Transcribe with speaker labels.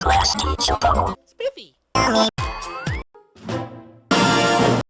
Speaker 1: Plastic Chopo.
Speaker 2: Spiffy.